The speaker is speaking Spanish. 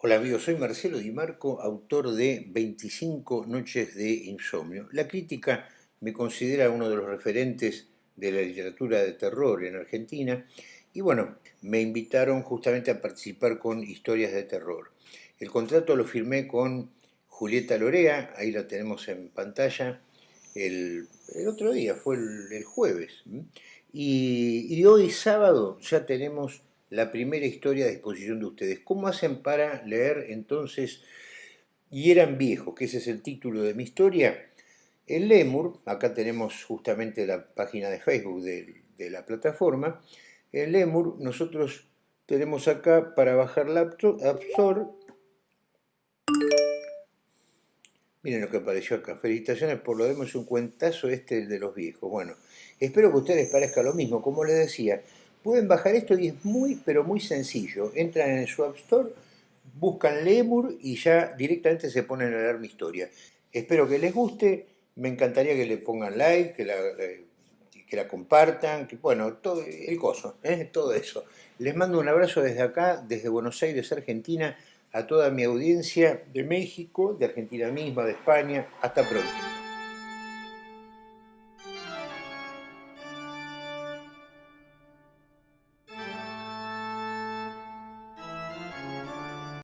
Hola amigos, soy Marcelo Di Marco, autor de 25 noches de insomnio. La crítica me considera uno de los referentes de la literatura de terror en Argentina y bueno, me invitaron justamente a participar con historias de terror. El contrato lo firmé con Julieta Lorea, ahí la tenemos en pantalla, el, otro día, fue el, jueves. Y, y hoy sábado ya tenemos la primera historia a disposición de ustedes. ¿Cómo hacen para leer entonces Y eran viejos, que ese es el título de mi historia? En Lemur, acá tenemos justamente la página de Facebook de, la plataforma, en Lemur nosotros tenemos acá para bajar la App Store, miren lo que apareció acá, felicitaciones por lo demos un cuentazo este de los viejos. Bueno, espero que a ustedes parezca lo mismo, como les decía, Pueden bajar esto y es muy, pero muy sencillo. Entran en su App Store, buscan Lemur y ya directamente se ponen a leer mi historia. Espero que les guste, me encantaría que le pongan like, que la, que la compartan, que bueno, todo el coso, ¿eh? todo eso. Les mando un abrazo desde acá, desde Buenos Aires, Argentina, a toda mi audiencia de México, de Argentina misma, de España. Hasta pronto.